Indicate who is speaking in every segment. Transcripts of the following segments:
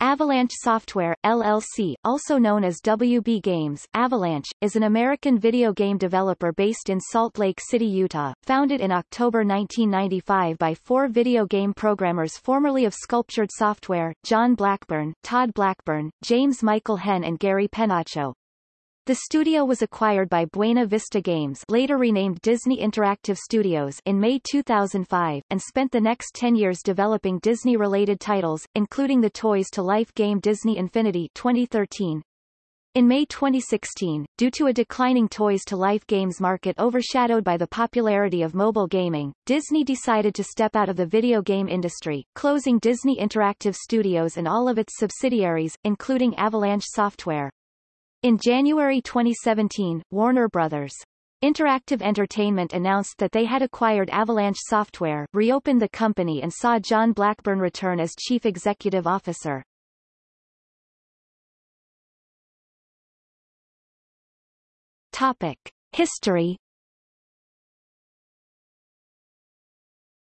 Speaker 1: Avalanche Software, LLC, also known as WB Games, Avalanche, is an American video game developer based in Salt Lake City, Utah, founded in October 1995 by four video game programmers formerly of Sculptured Software, John Blackburn, Todd Blackburn, James Michael Henn and Gary Penacho. The studio was acquired by Buena Vista Games later renamed Disney Interactive Studios in May 2005, and spent the next 10 years developing Disney-related titles, including the Toys to Life game Disney Infinity 2013. In May 2016, due to a declining Toys to Life games market overshadowed by the popularity of mobile gaming, Disney decided to step out of the video game industry, closing Disney Interactive Studios and all of its subsidiaries, including Avalanche Software. In January 2017, Warner Bros. Interactive Entertainment announced that they had acquired Avalanche Software, reopened the company and saw John Blackburn return as chief executive officer. Topic. History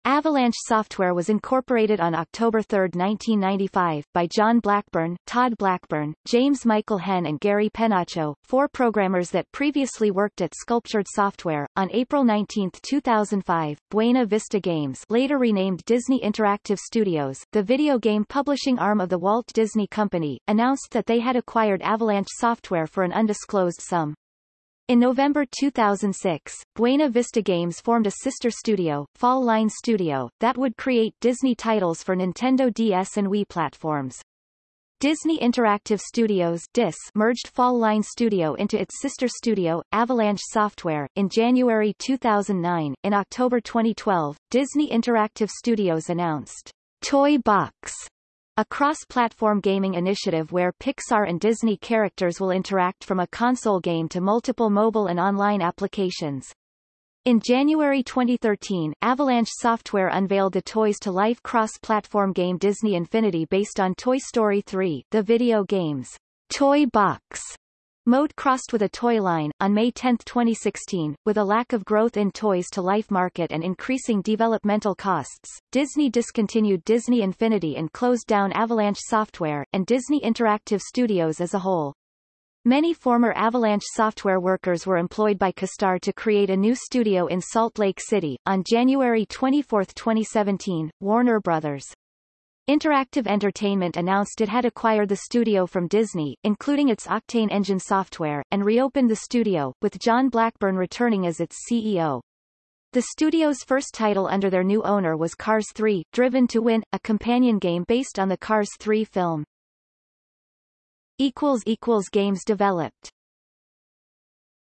Speaker 1: Avalanche Software was incorporated on October 3, 1995, by John Blackburn, Todd Blackburn, James Michael Henn and Gary Penacho, four programmers that previously worked at Sculptured Software. On April 19, 2005, Buena Vista Games later renamed Disney Interactive Studios, the video game publishing arm of the Walt Disney Company, announced that they had acquired Avalanche Software for an undisclosed sum. In November 2006, Buena Vista Games formed a sister studio, Fall Line Studio, that would create Disney titles for Nintendo DS and Wii platforms. Disney Interactive Studios DIS merged Fall Line Studio into its sister studio, Avalanche Software, in January 2009. In October 2012, Disney Interactive Studios announced Toy Box a cross-platform gaming initiative where Pixar and Disney characters will interact from a console game to multiple mobile and online applications. In January 2013, Avalanche Software unveiled the Toys to Life cross-platform game Disney Infinity based on Toy Story 3, the video game's Toy Box Mode crossed with a toy line. On May 10, 2016, with a lack of growth in Toys to Life market and increasing developmental costs, Disney discontinued Disney Infinity and closed down Avalanche Software, and Disney Interactive Studios as a whole. Many former Avalanche software workers were employed by CastAR to create a new studio in Salt Lake City. On January 24, 2017, Warner Bros. Interactive Entertainment announced it had acquired the studio from Disney, including its Octane engine software, and reopened the studio, with John Blackburn returning as its CEO. The studio's first title under their new owner was Cars 3, Driven to Win, a companion game based on the Cars 3 film. Games developed